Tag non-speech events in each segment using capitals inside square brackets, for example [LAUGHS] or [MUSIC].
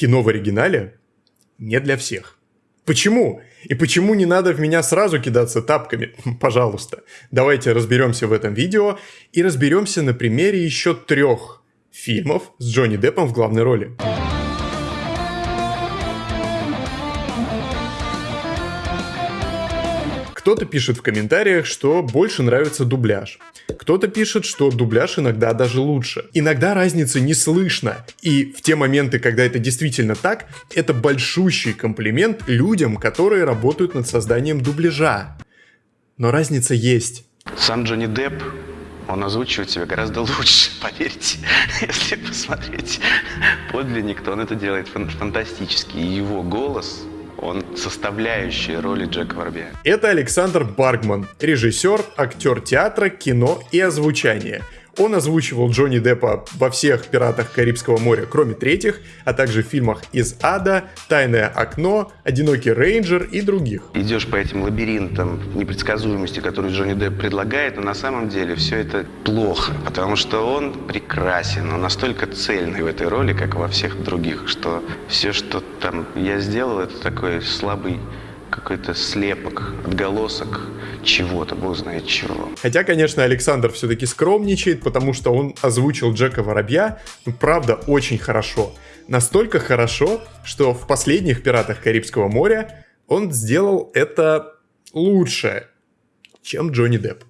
кино в оригинале не для всех. Почему? И почему не надо в меня сразу кидаться тапками? [LAUGHS] Пожалуйста, давайте разберемся в этом видео и разберемся на примере еще трех фильмов с Джонни Деппом в главной роли. Кто-то пишет в комментариях, что больше нравится дубляж. Кто-то пишет, что дубляж иногда даже лучше. Иногда разницы не слышно. И в те моменты, когда это действительно так, это большущий комплимент людям, которые работают над созданием дубляжа. Но разница есть. Сам Джонни Депп он озвучивает себя гораздо лучше, [LAUGHS] поверьте. Если посмотреть подлинник, то он это делает фантастически. И его голос он составляющая роли Джека Воробья. Это Александр Баргман, режиссер, актер театра, кино и озвучания – он озвучивал Джонни Деппа во всех «Пиратах Карибского моря», кроме третьих, а также в фильмах «Из ада», «Тайное окно», «Одинокий рейнджер» и других. Идешь по этим лабиринтам непредсказуемости, которые Джонни Депп предлагает, но на самом деле все это плохо, потому что он прекрасен, он настолько цельный в этой роли, как во всех других, что все, что там я сделал, это такой слабый какой-то слепок, отголосок чего-то, бог знает чего. Хотя, конечно, Александр все-таки скромничает, потому что он озвучил Джека Воробья, ну, правда, очень хорошо. Настолько хорошо, что в последних «Пиратах Карибского моря» он сделал это лучше, чем Джонни Депп.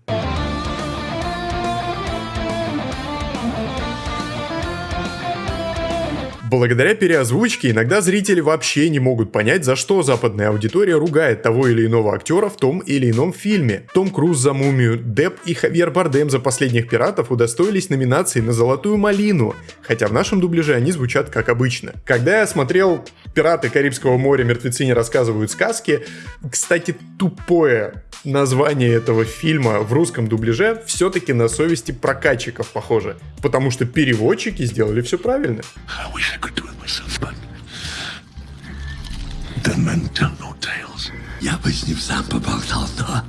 Благодаря переозвучке иногда зрители вообще не могут понять, за что западная аудитория ругает того или иного актера в том или ином фильме. Том Круз за «Мумию», Депп и Хавьер Бардем за «Последних пиратов» удостоились номинации на «Золотую малину», хотя в нашем дубляже они звучат как обычно. Когда я смотрел «Пираты Карибского моря. Мертвецы не рассказывают сказки», кстати, тупое название этого фильма в русском дубляже все-таки на совести прокатчиков похоже, потому что переводчики сделали все правильно. Я бы с ним сам поболтал, но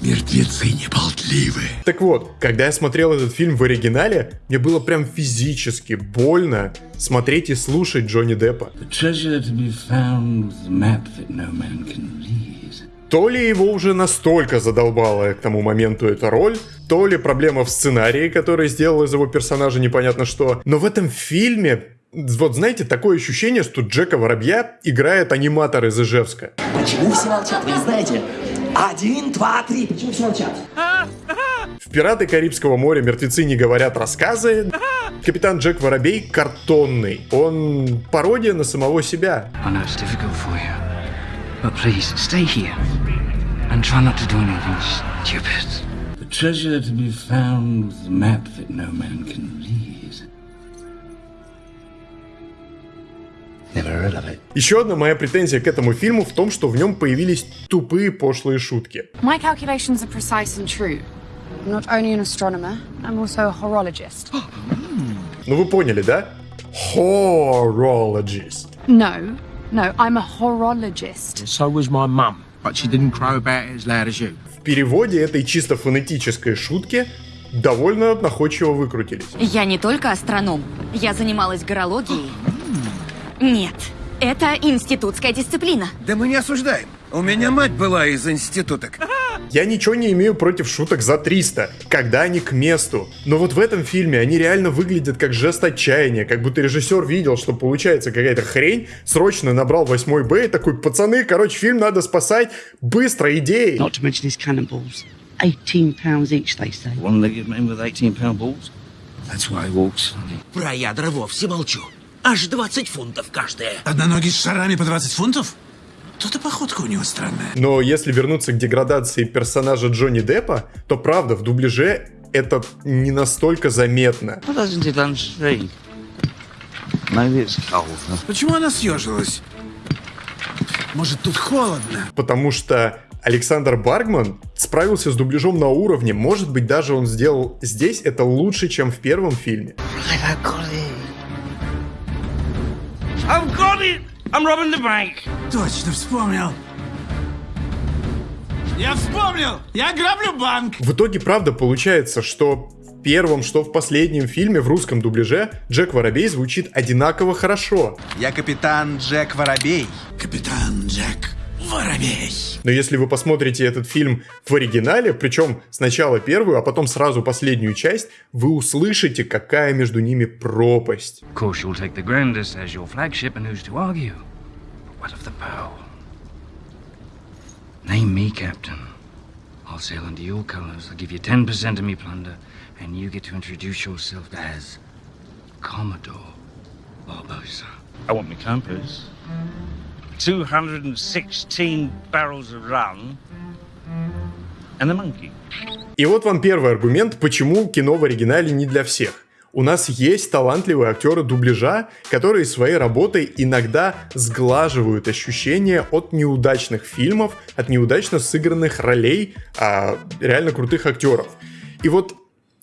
мертвецы не болтливы. Так вот, когда я смотрел этот фильм в оригинале, мне было прям физически больно смотреть и слушать Джонни Деппа. The treasure to be found was the map that no man can read. То ли его уже настолько задолбала к тому моменту эта роль, то ли проблема в сценарии, который сделал из его персонажа непонятно что. Но в этом фильме вот знаете, такое ощущение, что Джека Воробья играет аниматор из Ижевска. Почему все молчат, вы не знаете? Один, два, три. Почему все молчат? В «Пираты Карибского моря» мертвецы не говорят рассказы. Капитан Джек Воробей картонный. Он пародия на самого себя. But please, stay here. And try not to do anything stupid. The treasure to be found was the map that no man can read. Never heard of it. Еще одна моя претензия к этому фильму в том, что в нем появились тупые пошлые шутки. My calculations are precise and true. I'm not only an astronomer, I'm also a horologist. ну вы поняли, да? Horologist. No, No, I'm a horologist. So was my mum, but she didn't crow about it as loud as you. В переводе этой чисто фонетической шутки довольно находчиво выкрутились. Я не только астроном, я занималась горологией. Нет, это институтская дисциплина. Да мы не осуждаем. У меня мать была из институток. Я ничего не имею против шуток за 300, когда они к месту. Но вот в этом фильме они реально выглядят как жест отчаяния, как будто режиссер видел, что получается какая-то хрень, срочно набрал 8 Б и такой, пацаны, короче, фильм надо спасать, быстро, идеи. Not to mention his cannonballs. 18 pounds each, they say. One-legged man with 18 pound balls. That's why he walks. Про ядра вовсе молчу. Аж 20 фунтов каждая. Одноногий с шарами по 20 фунтов? И походка у него странная. Но если вернуться к деградации персонажа Джонни Деппа, то правда, в дубляже это не настолько заметно. Почему она съежилась? Может, тут холодно? Потому что Александр Баргман справился с дубляжом на уровне. Может быть, даже он сделал здесь это лучше, чем в первом фильме. It! I'm robbing the bank. Точно вспомнил. Я вспомнил! Я граблю банк! В итоге, правда, получается, что первом, что в последнем фильме в русском дубляже Джек Воробей звучит одинаково хорошо. Я капитан Джек Воробей. Капитан Джек Воробей. Но если вы посмотрите этот фильм в оригинале, причем сначала первую, а потом сразу последнюю часть, вы услышите, какая между ними пропасть. Of course, you'll take the Grandis as your flagship, and who's to argue? But what of the Pearl? Name me captain. I'll sail under your colors. I'll give you 10% of me plunder, and you get to introduce yourself as Commodore Barbosa. I want me compass. 216 barrels of rum, and the monkey. И вот вам первый аргумент, почему кино в оригинале не для всех. У нас есть талантливые актеры дубляжа, которые своей работой иногда сглаживают ощущения от неудачных фильмов, от неудачно сыгранных ролей а, реально крутых актеров. И вот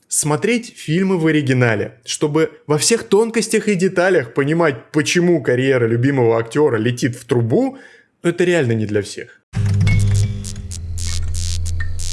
смотреть фильмы в оригинале, чтобы во всех тонкостях и деталях понимать, почему карьера любимого актера летит в трубу, это реально не для всех.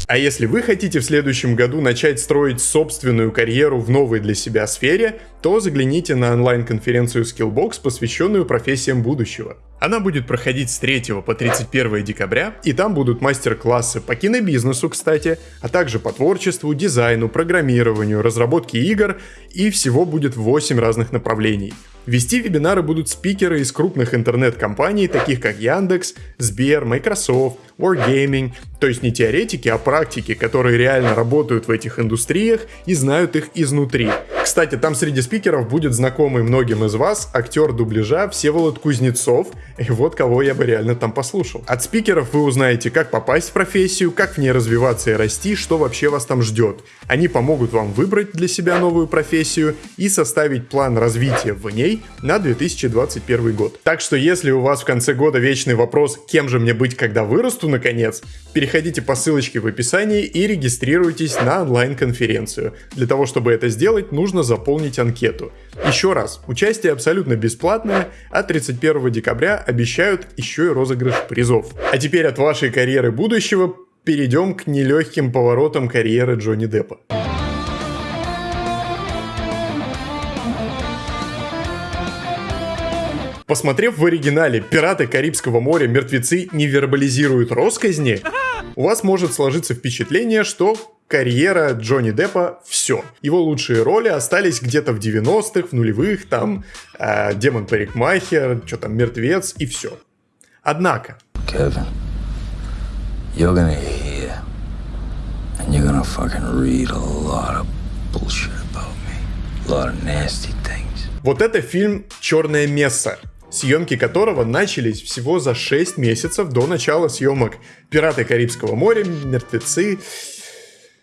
А если вы хотите в следующем году начать строить собственную карьеру в новой для себя сфере, то загляните на онлайн-конференцию Skillbox, посвященную профессиям будущего. Она будет проходить с 3 по 31 декабря, и там будут мастер-классы по кинобизнесу, кстати, а также по творчеству, дизайну, программированию, разработке игр, и всего будет 8 разных направлений. Вести вебинары будут спикеры из крупных интернет-компаний, таких как Яндекс, Сбер, Microsoft, Wargaming, то есть не теоретики, а практики, которые реально работают в этих индустриях и знают их изнутри. Кстати, там среди спикеров будет знакомый многим из вас актер дубляжа Всеволод Кузнецов, и вот кого я бы реально там послушал. От спикеров вы узнаете, как попасть в профессию, как в ней развиваться и расти, что вообще вас там ждет. Они помогут вам выбрать для себя новую профессию и составить план развития в ней на 2021 год. Так что если у вас в конце года вечный вопрос, кем же мне быть, когда вырасту наконец, переходите по ссылочке в описании и регистрируйтесь на онлайн-конференцию. Для того, чтобы это сделать, нужно заполнить анкету. Еще раз, участие абсолютно бесплатное, а 31 декабря обещают еще и розыгрыш призов. А теперь от вашей карьеры будущего перейдем к нелегким поворотам карьеры Джонни Деппа. Посмотрев в оригинале «Пираты Карибского моря. Мертвецы не вербализируют росказни», у вас может сложиться впечатление, что карьера Джонни Деппа все. Его лучшие роли остались где-то в 90-х, в нулевых, там э, Демон Парикмахер, что там, Мертвец и все. Однако, Kevin, you're gonna hear and you're gonna fucking read a lot of bullshit about me. A lot of nasty things. вот это фильм «Черное место», съемки которого начались всего за 6 месяцев до начала съемок «Пираты Карибского моря», «Мертвецы».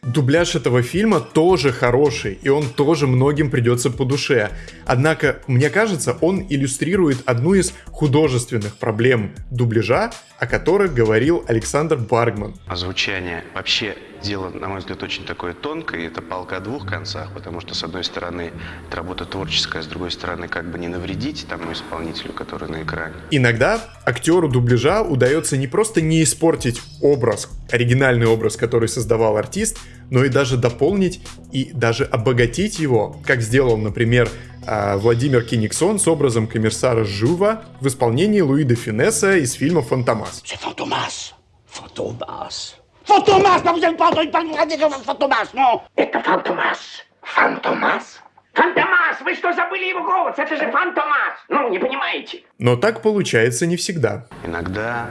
Дубляж этого фильма тоже хороший, и он тоже многим придется по душе. Однако, мне кажется, он иллюстрирует одну из художественных проблем дубляжа, о которых говорил Александр Баргман. Озвучание вообще дело, на мой взгляд, очень такое тонкое, и это палка о двух концах, потому что, с одной стороны, это работа творческая, а с другой стороны, как бы не навредить тому исполнителю, который на экране. Иногда актеру дубляжа удается не просто не испортить образ, оригинальный образ, который создавал артист, но и даже дополнить и даже обогатить его, как сделал, например, а, Владимир Киниксон с образом комиссара Жува в исполнении Луи де Финесса из фильма «Фантомас». Entendu parler de Fantomas, non Это Фантомас. Фантомас? Фантомас! Вы что, забыли его голос? Это же Фантомас! Ну, не понимаете? Но так получается не всегда. Иногда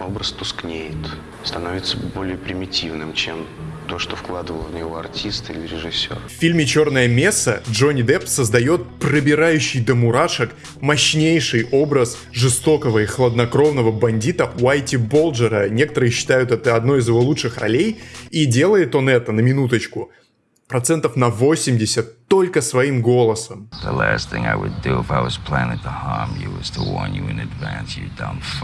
образ тускнеет, становится более примитивным, чем то, что вкладывал в него артист или режиссер. В фильме «Черное место» Джонни Депп создает пробирающий до мурашек мощнейший образ жестокого и хладнокровного бандита Уайти Болджера. Некоторые считают это одной из его лучших ролей. И делает он это, на минуточку, процентов на 80 только своим голосом.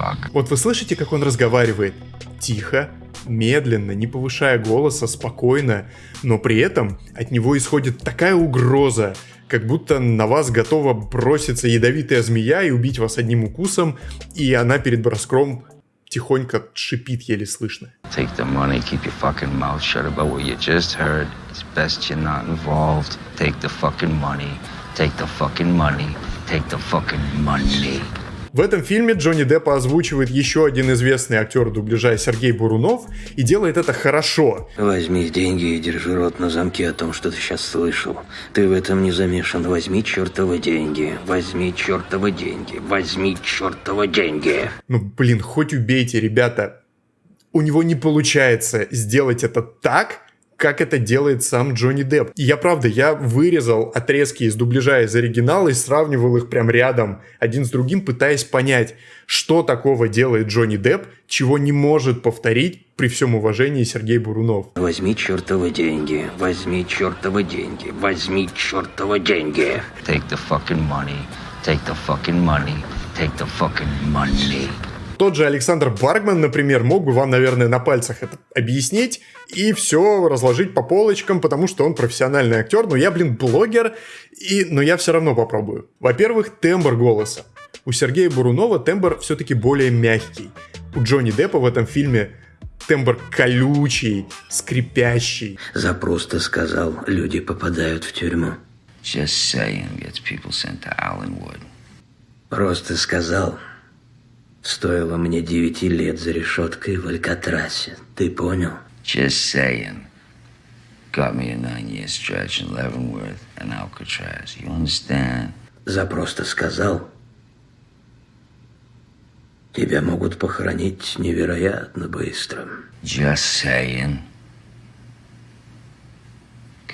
You. Вот вы слышите, как он разговаривает? Тихо, медленно, не повышая голоса, спокойно, но при этом от него исходит такая угроза, как будто на вас готова броситься ядовитая змея и убить вас одним укусом, и она перед броском тихонько шипит еле слышно. Take the money, keep your fucking mouth shut about what you just heard. It's best you're not involved. Take the fucking money. Take the fucking money. Take the fucking money. В этом фильме Джонни Деппа озвучивает еще один известный актер дубляжа Сергей Бурунов и делает это хорошо. Возьми деньги и держи рот на замке о том, что ты сейчас слышал. Ты в этом не замешан. Возьми чертовы деньги. Возьми чертовы деньги. Возьми чертовы деньги. Ну, блин, хоть убейте, ребята. У него не получается сделать это так, как это делает сам Джонни Депп. И я правда, я вырезал отрезки из дубляжа из оригинала и сравнивал их прям рядом, один с другим, пытаясь понять, что такого делает Джонни Депп, чего не может повторить при всем уважении Сергей Бурунов. Возьми чертовы деньги, возьми чертовы деньги, возьми чертовы деньги. Take the fucking money. Take the fucking money. Take the fucking money. Тот же Александр Баргман, например, мог бы вам, наверное, на пальцах это объяснить и все разложить по полочкам, потому что он профессиональный актер, но я, блин, блогер, и... но я все равно попробую. Во-первых, тембр голоса. У Сергея Бурунова тембр все-таки более мягкий. У Джонни Деппа в этом фильме тембр колючий, скрипящий. За просто сказал, люди попадают в тюрьму. Just saying gets people sent to Allenwood. Просто сказал, стоило мне девяти лет за решеткой в Алькатрасе. Ты понял? Just saying. Got me a nine-year stretch in Leavenworth and Alcatraz. You understand? За просто сказал, тебя могут похоронить невероятно быстро. Just saying. Could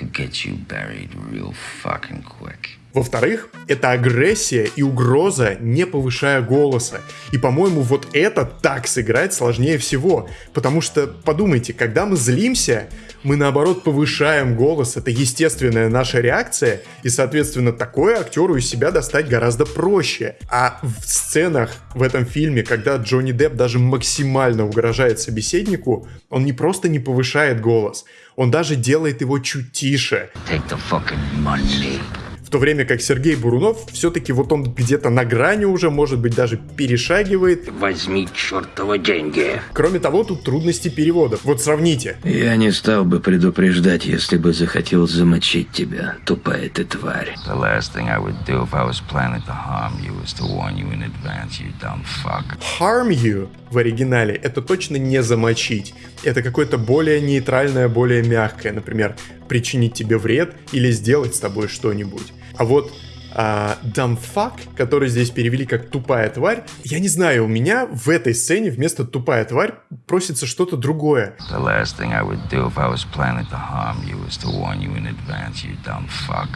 get you buried real fucking quick. Во-вторых, это агрессия и угроза, не повышая голоса. И, по-моему, вот это так сыграть сложнее всего. Потому что, подумайте, когда мы злимся, мы, наоборот, повышаем голос. Это естественная наша реакция. И, соответственно, такое актеру из себя достать гораздо проще. А в сценах в этом фильме, когда Джонни Депп даже максимально угрожает собеседнику, он не просто не повышает голос, он даже делает его чуть тише. Take the fucking money. В то время как Сергей Бурунов все-таки вот он где-то на грани уже, может быть, даже перешагивает. Возьми чертовы деньги. Кроме того, тут трудности переводов. Вот сравните. Я не стал бы предупреждать, если бы захотел замочить тебя, тупая ты тварь. The last thing I would do if I was planning to harm you is to warn you in advance, you dumb fuck. Harm you в оригинале это точно не замочить. Это какое-то более нейтральное, более мягкое. Например, причинить тебе вред или сделать с тобой что-нибудь. А вот а, fuck, который здесь перевели как тупая тварь, я не знаю, у меня в этой сцене вместо тупая тварь просится что-то другое.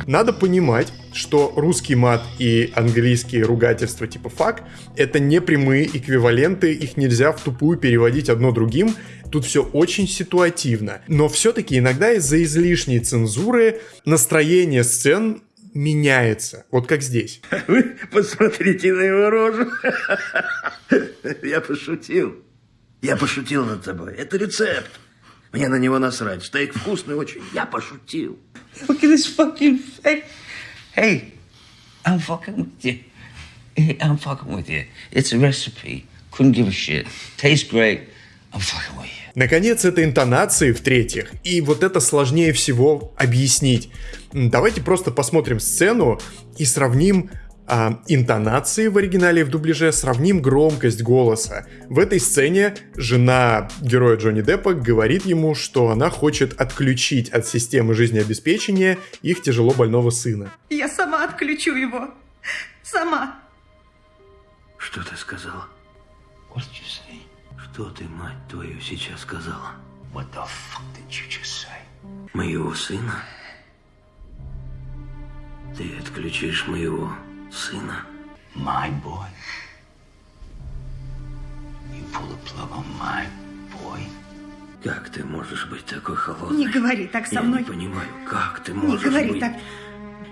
Надо понимать, что русский мат и английские ругательства типа fuck это не прямые эквиваленты, их нельзя в тупую переводить одно другим, тут все очень ситуативно. Но все-таки иногда из-за излишней цензуры настроение сцен меняется. Вот как здесь. [LAUGHS] Вы посмотрите на его рожу. [LAUGHS] Я пошутил. Я пошутил над тобой. Это рецепт. Мне на него насрать. Стейк вкусный очень. Я пошутил. Look at this fucking face. Hey, I'm fucking with you. Hey, I'm fucking with you. It's a recipe. Couldn't give a shit. Tastes great. I'm fucking with you. Наконец, это интонации в-третьих. И вот это сложнее всего объяснить. Давайте просто посмотрим сцену и сравним а, интонации в оригинале и в дубляже, сравним громкость голоса. В этой сцене жена героя Джонни Деппа говорит ему, что она хочет отключить от системы жизнеобеспечения их тяжело больного сына. Я сама отключу его. Сама. Что ты сказала? What did you say? Что ты, мать твою, сейчас сказала? What the fuck did you just say? Моего сына? Ты отключишь моего сына? My boy. You pull the plug on my boy. Как ты можешь быть такой холодной? Не говори так со Я мной. не понимаю, как ты Не можешь говори быть... так.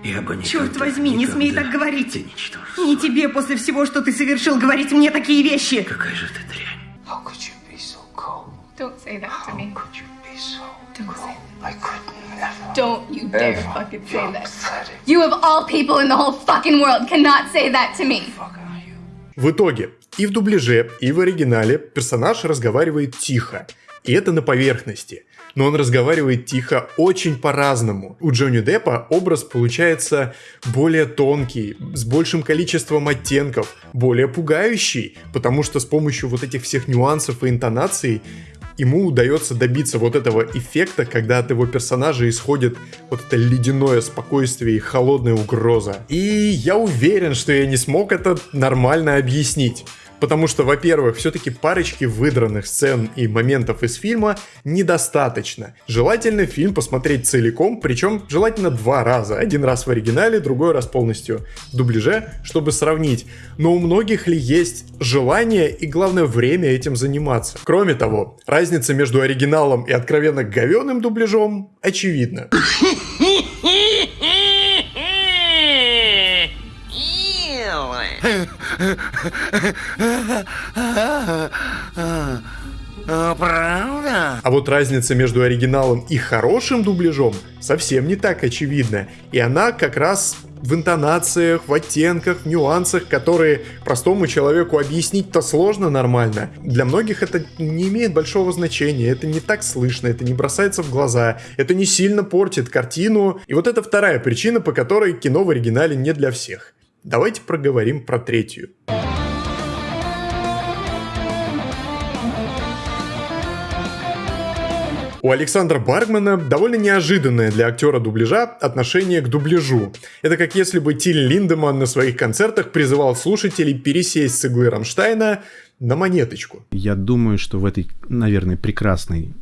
Я бы никогда, Черт возьми, не смей никогда- так говорить. Ты ничтожество. Не тебе после всего, что ты совершил, говорить мне такие вещи. Какая же ты дрянь. Don't say that to How me. could you be so Don't say I could never. Don't you dare ever fucking say that. pathetic. You of all people in the whole fucking world cannot say that to me. В итоге, И в дубляже, и в оригинале персонаж разговаривает тихо. И это на поверхности. Но он разговаривает тихо очень по-разному. У Джонни Деппа образ получается более тонкий, с большим количеством оттенков, более пугающий, потому что с помощью вот этих всех нюансов и интонаций ему удается добиться вот этого эффекта, когда от его персонажа исходит вот это ледяное спокойствие и холодная угроза. И я уверен, что я не смог это нормально объяснить. Потому что, во-первых, все-таки парочки выдранных сцен и моментов из фильма недостаточно. Желательно фильм посмотреть целиком, причем желательно два раза. Один раз в оригинале, другой раз полностью в дубляже, чтобы сравнить. Но у многих ли есть желание и, главное, время этим заниматься? Кроме того, разница между оригиналом и откровенно говеным дубляжом очевидна. Правда? А вот разница между оригиналом и хорошим дубляжом совсем не так очевидна. И она как раз в интонациях, в оттенках, в нюансах, которые простому человеку объяснить-то сложно нормально. Для многих это не имеет большого значения, это не так слышно, это не бросается в глаза, это не сильно портит картину. И вот это вторая причина, по которой кино в оригинале не для всех. Давайте проговорим про третью. У Александра Баргмана довольно неожиданное для актера дубляжа отношение к дубляжу. Это как если бы Тиль Линдеман на своих концертах призывал слушателей пересесть с иглы Рамштайна на монеточку. Я думаю, что в этой, наверное, прекрасной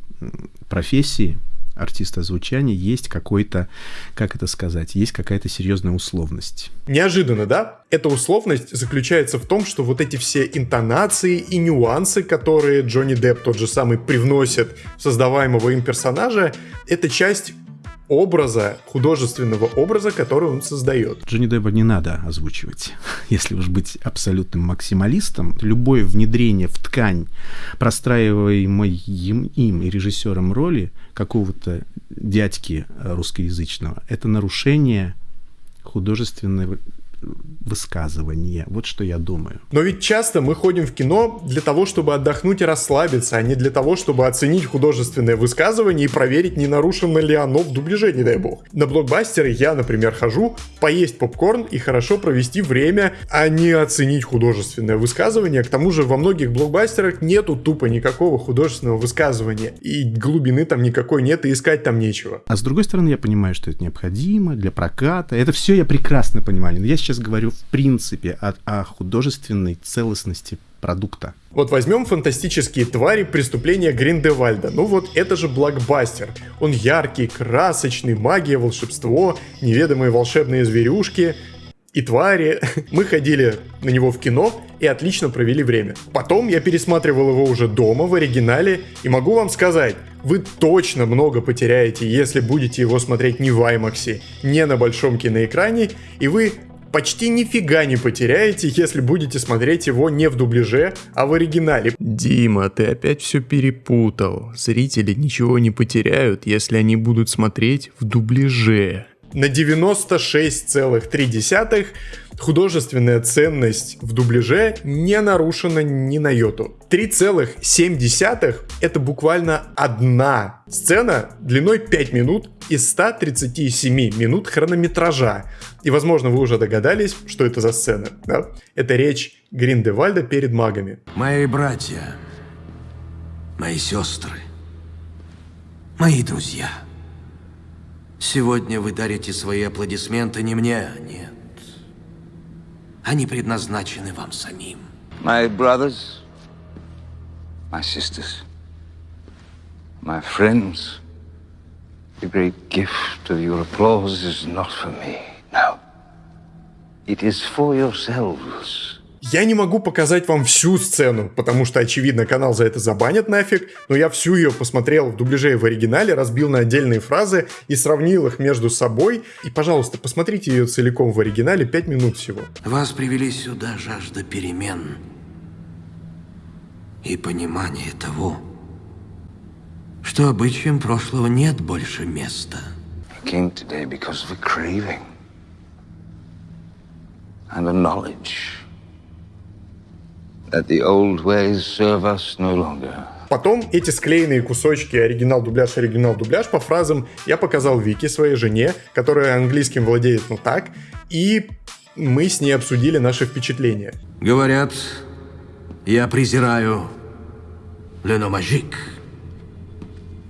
профессии артиста звучания есть какой-то, как это сказать, есть какая-то серьезная условность. Неожиданно, да? Эта условность заключается в том, что вот эти все интонации и нюансы, которые Джонни Депп тот же самый привносит в создаваемого им персонажа, это часть образа, художественного образа, который он создает. Джонни Деппа не надо озвучивать. [LAUGHS] Если уж быть абсолютным максималистом, любое внедрение в ткань простраиваемой им, им и режиссером роли какого-то дядьки русскоязычного, это нарушение художественной высказывание. Вот что я думаю. Но ведь часто мы ходим в кино для того, чтобы отдохнуть и расслабиться, а не для того, чтобы оценить художественное высказывание и проверить, не нарушено ли оно в дубляже, не дай бог. На блокбастеры я, например, хожу поесть попкорн и хорошо провести время, а не оценить художественное высказывание. К тому же во многих блокбастерах нету тупо никакого художественного высказывания. И глубины там никакой нет, и искать там нечего. А с другой стороны, я понимаю, что это необходимо для проката. Это все я прекрасно понимаю. Но я сейчас говорю в принципе о, о художественной целостности продукта. Вот возьмем фантастические твари преступления Гриндевальда. Ну вот это же блокбастер. Он яркий, красочный, магия, волшебство, неведомые волшебные зверюшки и твари. [LAUGHS] Мы ходили на него в кино и отлично провели время. Потом я пересматривал его уже дома в оригинале и могу вам сказать, вы точно много потеряете, если будете его смотреть не в IMAX, не на большом киноэкране, и вы почти нифига не потеряете, если будете смотреть его не в дубляже, а в оригинале. Дима, ты опять все перепутал. Зрители ничего не потеряют, если они будут смотреть в дубляже. На 96,3 художественная ценность в дубляже не нарушена ни на йоту. 3,7 это буквально одна сцена длиной 5 минут из 137 минут хронометража. И, возможно, вы уже догадались, что это за сцена. Да? Это речь Гриндевальда перед магами. Мои братья, мои сестры, мои друзья. Сегодня вы дарите свои аплодисменты не мне, нет. Они предназначены вам самим. My brothers, my sisters, my friends, the great gift of your applause is not for me. No. It is for yourselves. Я не могу показать вам всю сцену, потому что, очевидно, канал за это забанят нафиг, но я всю ее посмотрел в дубляже и в оригинале, разбил на отдельные фразы и сравнил их между собой. И, пожалуйста, посмотрите ее целиком в оригинале, 5 минут всего. Вас привели сюда жажда перемен и понимание того, что обычаям прошлого нет больше места. I came today because of a craving and a knowledge that the old ways serve us no longer. Потом эти склеенные кусочки оригинал-дубляж, оригинал-дубляж по фразам я показал Вике, своей жене, которая английским владеет ну так, и мы с ней обсудили наши впечатления. Говорят, я презираю Леномажик.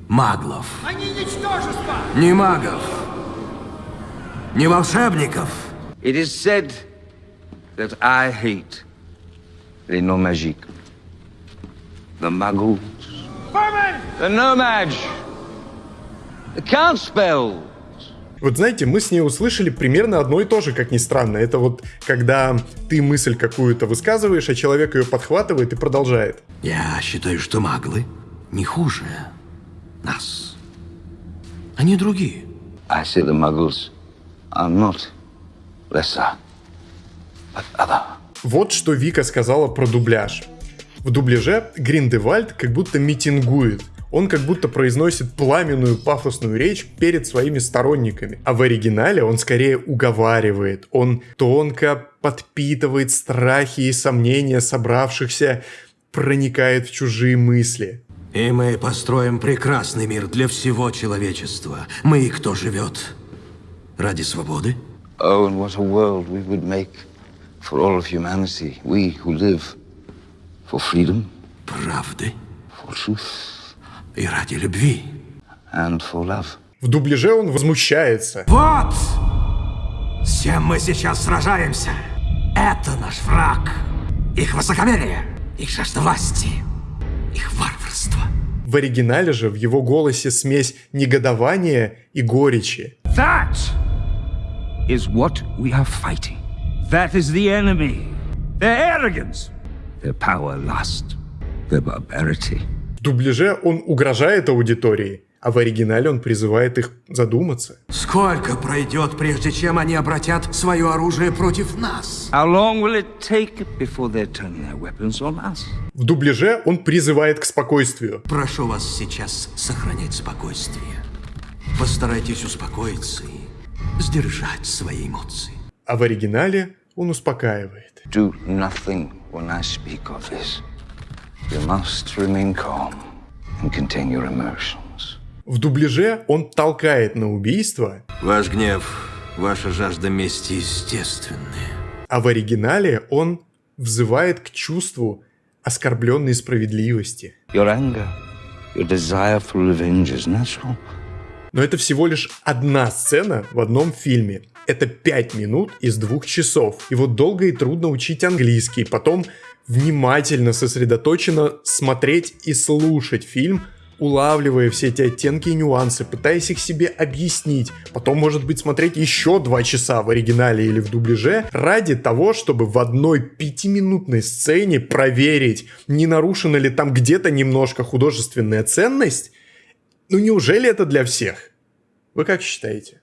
Маглов. Они ничтожество! Не магов. Не волшебников. It is said that I hate les non magiques, the muggles, the nomad, the can't spell. Вот знаете, мы с ней услышали примерно одно и то же, как ни странно. Это вот когда ты мысль какую-то высказываешь, а человек ее подхватывает и продолжает. Я считаю, что маглы не хуже нас. Они другие. I say the muggles are not lesser, but other. Вот что Вика сказала про дубляж. В дубляже Гриндевальд как будто митингует. Он как будто произносит пламенную пафосную речь перед своими сторонниками. А в оригинале он скорее уговаривает. Он тонко подпитывает страхи и сомнения собравшихся, проникает в чужие мысли. И мы построим прекрасный мир для всего человечества. Мы, кто живет ради свободы, Oh, and what a world we would make for all of humanity. We who live for freedom, правды for truth, и ради любви. and for love. В дубляже он возмущается. Вот! С чем мы сейчас сражаемся. Это наш враг. Их высокомерие, их жажда власти, их варварство. В оригинале же в его голосе смесь негодования и горечи. That is what we are fighting. That is the enemy. Their arrogance, Their power, lust, their barbarity. В дубляже он угрожает аудитории, а в оригинале он призывает их задуматься. Сколько пройдет, прежде чем они обратят свое оружие против нас? How long will it take before they turn their weapons on us? В дубляже он призывает к спокойствию. Прошу вас сейчас сохранять спокойствие. Постарайтесь успокоиться и сдержать свои эмоции. А в оригинале он успокаивает. Do nothing when I speak of this. You must remain calm and contain your emotions. В дубляже он толкает на убийство, Ваш гнев, ваша жажда мести естественны. а в оригинале он взывает к чувству оскорбленной справедливости. Your anger, your desire for revenge is natural. Но это всего лишь одна сцена в одном фильме. Это 5 минут из двух часов. И вот долго и трудно учить английский, потом внимательно, сосредоточенно смотреть и слушать фильм, улавливая все эти оттенки и нюансы, пытаясь их себе объяснить. Потом, может быть, смотреть еще два часа в оригинале или в дубляже ради того, чтобы в одной пятиминутной сцене проверить, не нарушена ли там где-то немножко художественная ценность. Ну неужели это для всех? Вы как считаете?